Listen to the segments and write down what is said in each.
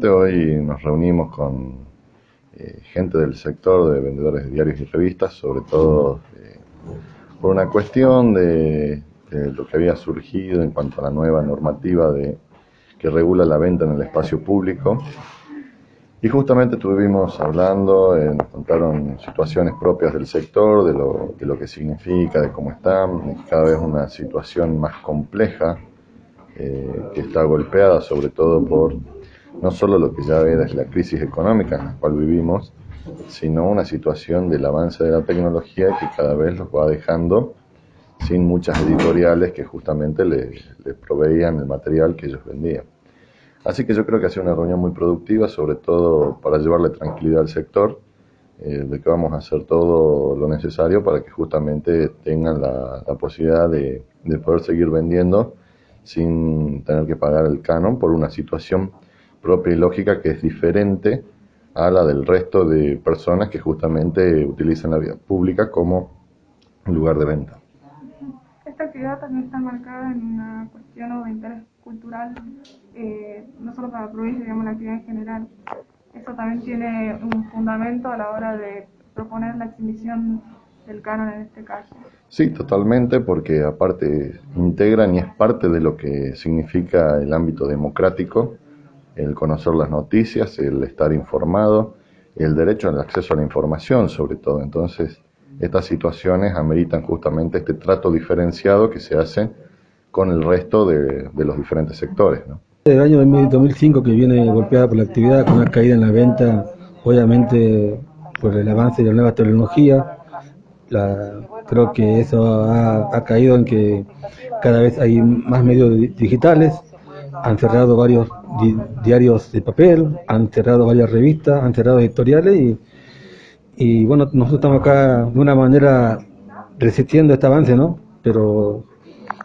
Hoy nos reunimos con eh, gente del sector de vendedores de diarios y revistas, sobre todo eh, por una cuestión de, de, lo que había surgido en cuanto a la nueva normativa de, que regula la venta en el espacio público. Y justamente estuvimos hablando, eh, nos contaron situaciones propias del sector, de lo, de lo que significa, de cómo están, cada vez una situación más compleja, que está golpeada sobre todo por no solo lo que ya es la crisis económica en la cual vivimos, sino una situación del avance de la tecnología que cada vez los va dejando sin muchas editoriales que justamente les, les proveían el material que ellos vendían. Así que yo creo que ha sido una reunión muy productiva, sobre todo para llevarle tranquilidad al sector, eh, de que vamos a hacer todo lo necesario para que justamente tengan la, la posibilidad de, de poder seguir vendiendo sin tener que pagar el canon por una situación propia y lógica que es diferente a la del resto de personas que justamente utilizan la vía pública como lugar de venta. Esta actividad también está marcada en una cuestión o de interés cultural, eh, no solo para la provincia, digamos la actividad en general. Eso también tiene un fundamento a la hora de proponer la exhibición del canon en este caso. Sí, totalmente, porque aparte integran y es parte de lo que significa el ámbito democrático el conocer las noticias, el estar informado, el derecho al acceso a la información sobre todo. Entonces, estas situaciones ameritan justamente este trato diferenciado que se hace con el resto de, de los diferentes sectores. El año 2005 que viene golpeada por la actividad, con una caída en la venta, obviamente por el avance de la nueva tecnología, la, creo que eso ha caído en que cada vez hay más medios digitales, han cerrado varios di diarios de papel, han cerrado varias revistas, han cerrado editoriales y, y bueno, nosotros estamos acá de una manera resistiendo este avance, ¿no? Pero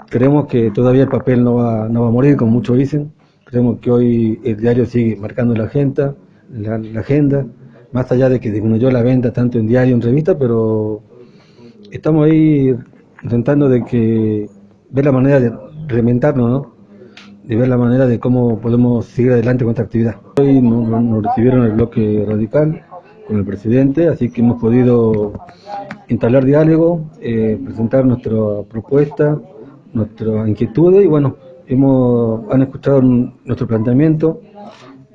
creemos que todavía el papel no va, no va a morir, como muchos dicen. Creemos que hoy el diario sigue marcando la agenda, la, la agenda, más allá de que disminuyó la venta tanto en diario en revista, pero estamos ahí intentando de que ver la manera de reinventarnos, ¿no? De ver la manera de cómo podemos seguir adelante con esta actividad. Hoy nos, recibieron el bloque radical con el presidente, así que hemos podido entablar diálogo, eh, presentar nuestra propuesta, nuestras inquietudes y bueno, hemos, han escuchado nuestro planteamiento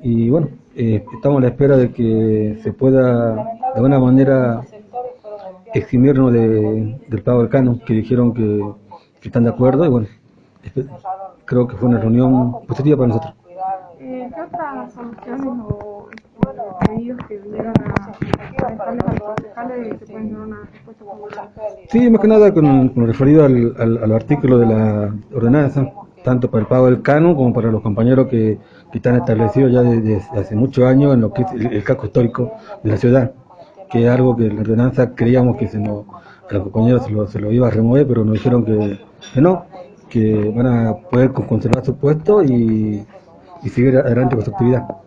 y bueno, eh, estamos a la espera de que se pueda de alguna manera eximirnos de, del pago del canon, que dijeron que, que están de acuerdo y bueno, creo que fue una reunión positiva para nosotros. ¿Qué otras soluciones o pedidos que vinieron a, dejarles a los concejales se pueden dar una respuesta popular? Sí, más que nada con, con referido al, al, al, artículo de la ordenanza, tanto para el pago del canon como para los compañeros que, que están establecidos ya desde, hace muchos años en lo que es el, el, casco histórico de la ciudad, que es algo que la ordenanza creíamos que se nos, a los compañeros se lo, se lo iba a remover, pero nos dijeron que, que no, que van a poder conservar su puesto y, y seguir adelante con su actividad.